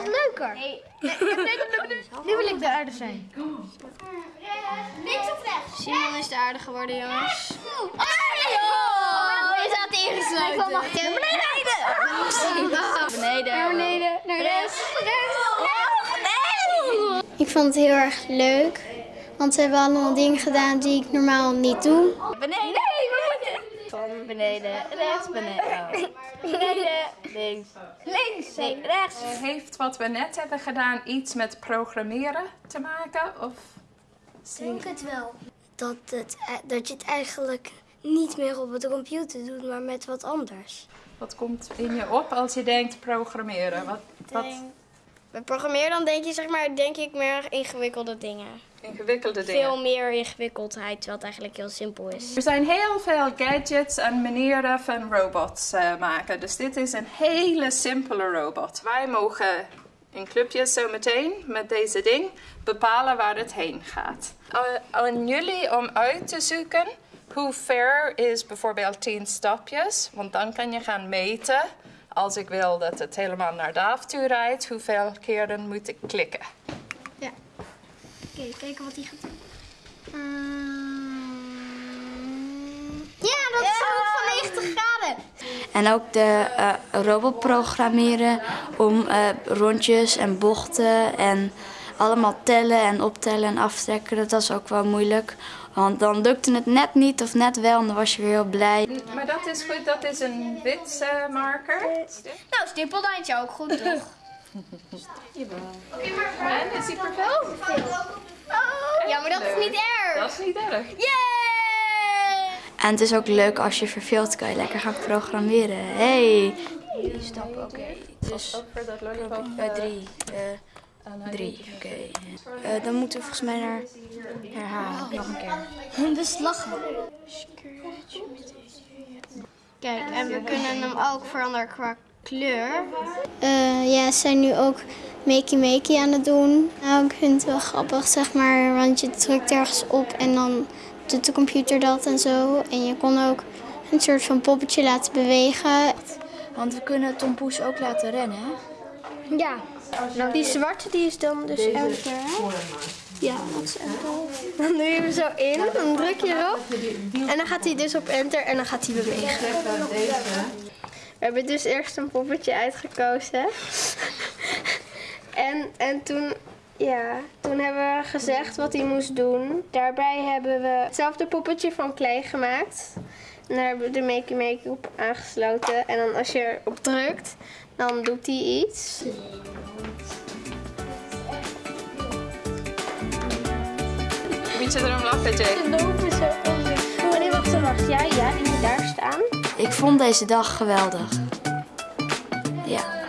was leuker. Nu wil ik de aarde zijn. Links of rechts? Simon is de aarde geworden, jongens. Oh, je zat ingesloten. Ik wil mag beneden. Beneden. Beneden. Naar rechts. Ik vond het heel erg leuk, want we hebben allemaal dingen gedaan die ik normaal niet doe. Beneden. Van beneden, rechts, beneden. Beneden, links. Links, nee, rechts. Heeft wat we net hebben gedaan iets met programmeren te maken? Of denk het wel. Dat, het, dat je het eigenlijk niet meer op de computer doet, maar met wat anders. wat komt in je op als je denkt programmeren? Wat, wat Bij programmeren dan denk je, zeg maar, denk ik meer ingewikkelde dingen. ingewikkelde dingen? Veel meer ingewikkeldheid, terwijl het eigenlijk heel simpel is. Er zijn heel veel gadgets en manieren van robots eh, maken. Dus dit is een hele simpele robot. Wij mogen in clubjes zo meteen met deze ding bepalen waar het heen gaat. Uh, aan jullie om uit te zoeken hoe ver is bijvoorbeeld 10 stapjes. Want dan kan je gaan meten. Als ik wil dat het helemaal naar Daaf toe rijdt, hoeveel keren moet ik klikken? Oké, kijken wat hij gaat doen. Ja, dat is ook van 90 graden. En ook de eh, robot programmeren om eh, rondjes en bochten en allemaal tellen en optellen en aftrekken. Dat was ook wel moeilijk. Want dan lukte het net niet of net wel en dan was je weer heel blij. Maar dat is goed, dat is een wit eh, marker. Nou, stippellijntje ook goed, toch? En is die vervuld? Ja, maar dat is niet erg. Dat is niet erg. Yay! En het is ook leuk als je verveelt, kan je lekker gaan programmeren. Hey! Stap, oké. Dus Ook voor dat lollipop. eh, drie. eh, drie, oké. Eh, dan moeten we volgens mij naar herhalen. Nog een keer. Dus lachen. Kijk, en we kunnen hem ook veranderen qua kleur. Eh, ja, ze zijn nu ook makey makey aan het doen. Nou, ik vind het wel grappig, zeg maar, want je drukt ergens op en dan doet de computer dat en zo. En je kon ook een soort van poppetje laten bewegen. Want we kunnen Tom Poes ook laten rennen, hè? Ja. Nou, die zwarte die is dan dus enter? Ja, dat is echt wel... Dan doe je hem zo in, dan druk je erop. En dan gaat hij dus op enter en dan gaat hij bewegen. We hebben dus eerst een poppetje uitgekozen. en, en toen, ja, toen hebben we gezegd wat hij moest doen. Daarbij hebben we hetzelfde poppetje van klei gemaakt. En daar hebben we de Makey Make op aangesloten. En dan als je erop drukt, dan doet hij iets. Moet je erom lachen, Jake? lopen zo. Oh nee, wacht, wacht. Ja, ja, die moet daar staan. Ik vond deze dag geweldig. Ja.